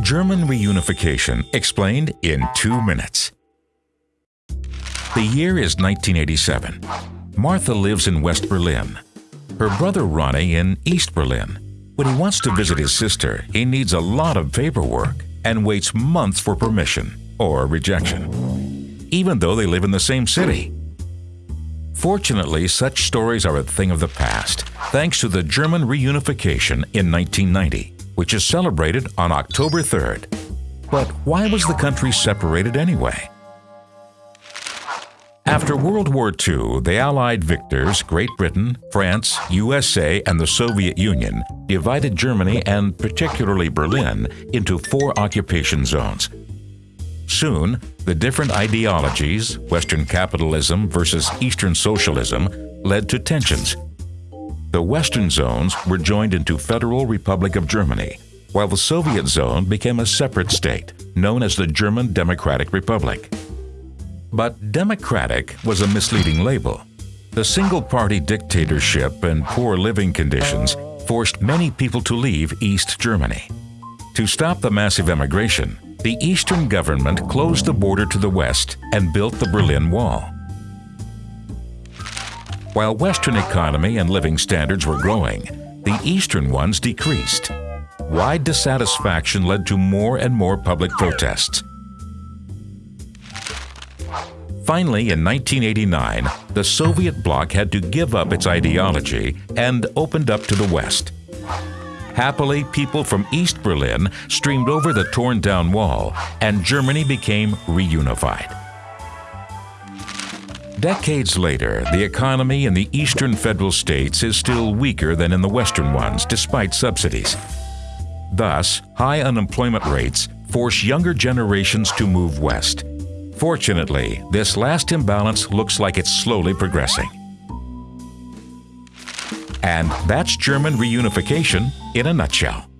German reunification explained in two minutes. The year is 1987. Martha lives in West Berlin. Her brother Ronnie in East Berlin. When he wants to visit his sister, he needs a lot of paperwork and waits months for permission or rejection, even though they live in the same city. Fortunately, such stories are a thing of the past, thanks to the German reunification in 1990, which is celebrated on October 3rd. But why was the country separated anyway? After World War II, the Allied victors, Great Britain, France, USA, and the Soviet Union, divided Germany and particularly Berlin into four occupation zones. Soon, the different ideologies, Western capitalism versus Eastern socialism, led to tensions. The Western zones were joined into Federal Republic of Germany, while the Soviet zone became a separate state, known as the German Democratic Republic. But democratic was a misleading label. The single-party dictatorship and poor living conditions forced many people to leave East Germany. To stop the massive emigration, the Eastern government closed the border to the west and built the Berlin Wall. While Western economy and living standards were growing, the Eastern ones decreased. Wide dissatisfaction led to more and more public protests. Finally, in 1989, the Soviet bloc had to give up its ideology and opened up to the West. Happily, people from East Berlin streamed over the torn down wall, and Germany became reunified. Decades later, the economy in the eastern federal states is still weaker than in the western ones, despite subsidies. Thus, high unemployment rates force younger generations to move west. Fortunately, this last imbalance looks like it's slowly progressing. And that's German reunification in a nutshell.